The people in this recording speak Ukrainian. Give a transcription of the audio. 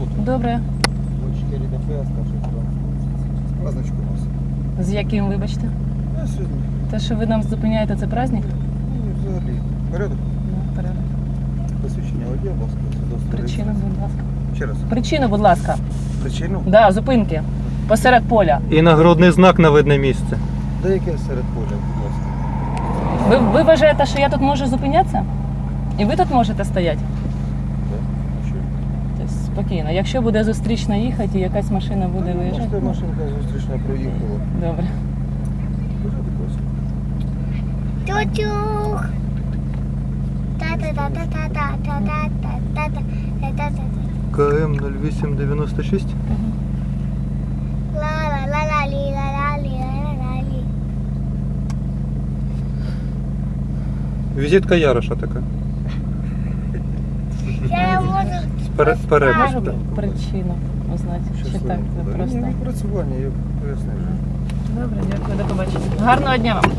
Добре. 4 ДФС, каже, Праздничку у нас. З яким, вибачте? А сьогодні, Те, що ви нам зупиняєте, це праздник? ну, взагалі, порядок. Ну, порядок. Посвідчення водія, будь ласка, реєстрації. будь ласка. Ще раз. Причину, будь ласка. Причину? Да, зупинки. Посеред поля. І нагрудний знак на видне місце. Да яке серед поля, будь ласка. Ви, ви вважаєте, що я тут можу зупинятися? І ви тут можете стояти? Да? А що? Тобто спокійно. Якщо буде зустрічна їхати і якась машина буде Ну, виїжджати. Просто машинка зустрічна проїхала. Добре. Тютюх. Та-та-та-та-та-та-та-та-та-та-та-та. КМ 0896. Ла-ла-ла-ла-лі-ла-ла-лі-ла-ла-лі. Візитка Яроша така. Я можу Пере, перепис. Можу так. причину узнати. Чи так не ви Да, просто. Працювання, я пояснив. Добре, дякую, до побачення. Гарного дня вам.